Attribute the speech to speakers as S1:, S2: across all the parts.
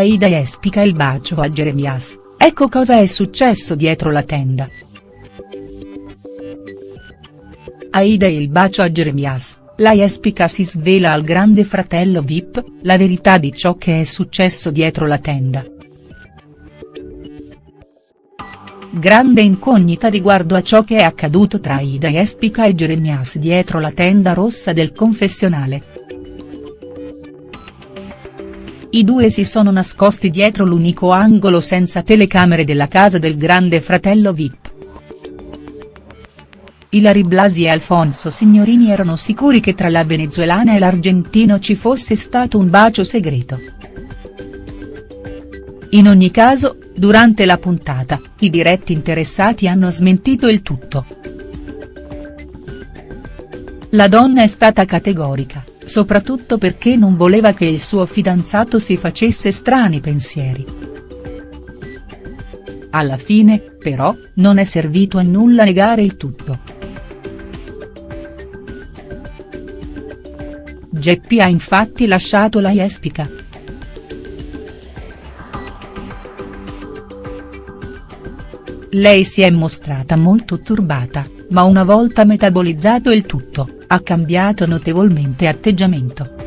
S1: Aida espica il bacio a Jeremias, ecco cosa è successo dietro la tenda. Aida e il bacio a Jeremias, la Jespica si svela al grande fratello Vip, la verità di ciò che è successo dietro la tenda. Grande incognita riguardo a ciò che è accaduto tra Aida Jespica e Jeremias dietro la tenda rossa del confessionale. I due si sono nascosti dietro l'unico angolo senza telecamere della casa del grande fratello Vip. Ilari Blasi e Alfonso Signorini erano sicuri che tra la venezuelana e l'argentino ci fosse stato un bacio segreto. In ogni caso, durante la puntata, i diretti interessati hanno smentito il tutto. La donna è stata categorica, soprattutto perché non voleva che il suo fidanzato si facesse strani pensieri. Alla fine, però, non è servito a nulla negare il tutto. Geppi ha infatti lasciato la Jespica. Lei si è mostrata molto turbata, ma una volta metabolizzato il tutto, ha cambiato notevolmente atteggiamento.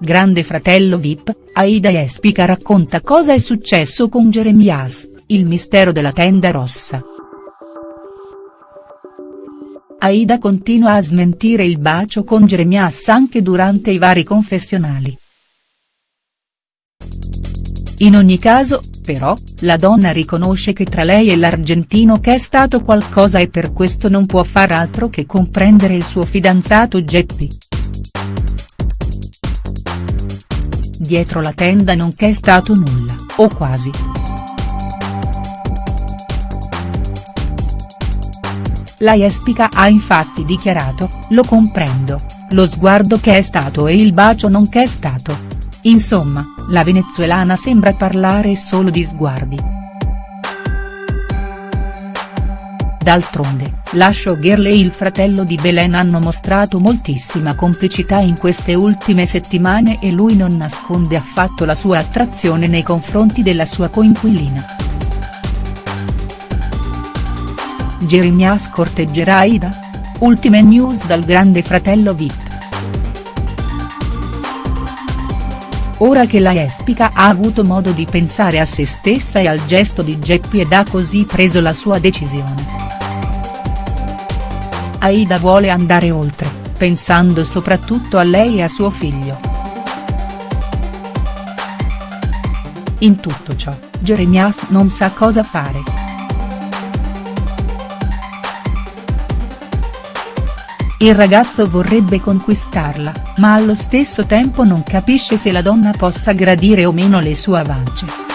S1: Grande fratello Vip, Aida Jespica racconta cosa è successo con Jeremias, il mistero della tenda rossa. Aida continua a smentire il bacio con Jeremias anche durante i vari confessionali. In ogni caso, però, la donna riconosce che tra lei e l'argentino c'è stato qualcosa e per questo non può far altro che comprendere il suo fidanzato Geppi. dietro la tenda non c'è stato nulla, o quasi. La Jespica ha infatti dichiarato, lo comprendo, lo sguardo che è stato e il bacio non che è stato. Insomma, la venezuelana sembra parlare solo di sguardi. D'altronde, la showgirl e il fratello di Belen hanno mostrato moltissima complicità in queste ultime settimane e lui non nasconde affatto la sua attrazione nei confronti della sua coinquilina. Jeremias corteggerà Aida? Ultime news dal grande fratello Vip. Ora che la Espica ha avuto modo di pensare a se stessa e al gesto di Geppi ed ha così preso la sua decisione. Aida vuole andare oltre, pensando soprattutto a lei e a suo figlio. In tutto ciò, Jeremias non sa cosa fare. Il ragazzo vorrebbe conquistarla, ma allo stesso tempo non capisce se la donna possa gradire o meno le sue avance.